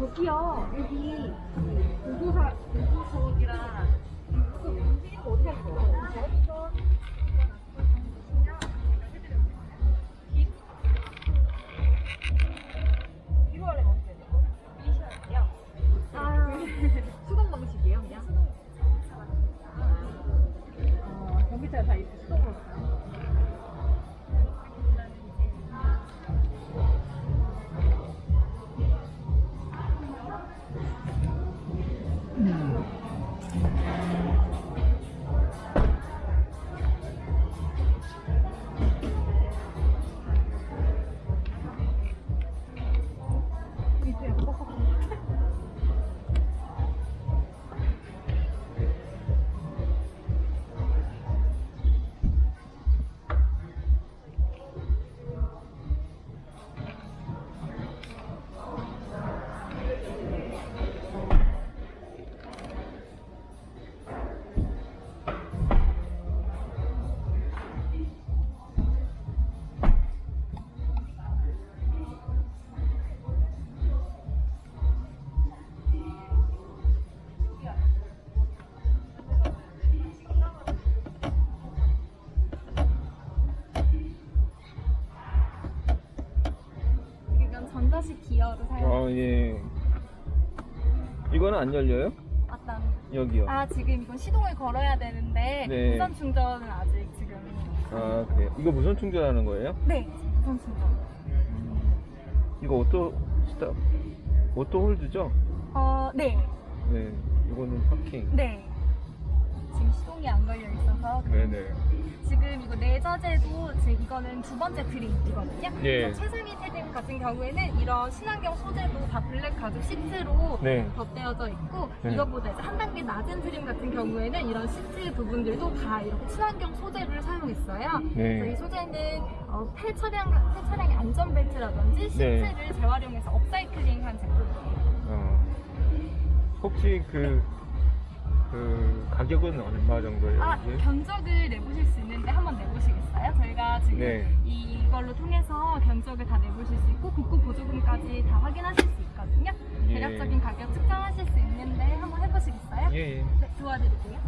여기요. 여기 공구사 공구석이랑 그 문제는 어떻게 해야 돼요? 미셔야 돼요. 아, 수동 방식이에요, 그냥? 아, 전기차가 다 이렇게 수동으로 가요? 전자식 기어로 사용. 아, 예. 이거는 안 열려요? 맞다. 여기요. 아 지금 이건 시동을 걸어야 되는데 네. 무선 충전은 아직 지금. 아, 그래요. 이거 무선 충전하는 거예요? 네, 무선 충전. 이거 auto stop, auto hold죠? 어, 네, 네. 이거는 파킹. 네. 지금 시동이 안 걸려 있어서 네네. 내장재도 지금 이거는 두 번째 trim이거든요. 예. 최상위 trim 같은 경우에는 이런 친환경 소재도 다 블랙 가죽 시트로 네. 덧대어져 있고 네. 이것보다 이제 한 단계 낮은 trim 같은 경우에는 이런 시트 부분들도 다 이렇게 친환경 소재를 사용했어요. 네. 그래서 이 소재는 어, 폐 차량 폐 차량의 안전 벨트라든지 네. 시트를 재활용해서 업사이클링한 제품이에요. 어. 혹시 그, 그, 가격은 얼마 정도예요? 아, 이게? 견적을 내보실 수 있는데 한번 내보시겠어요? 저희가 지금 네. 이걸로 통해서 견적을 다 내보실 수 있고 국고 보조금까지 다 확인하실 수 있거든요. 예. 대략적인 가격 측정하실 수 있는데 한번 해보시겠어요? 예, 예. 네, 도와드릴게요.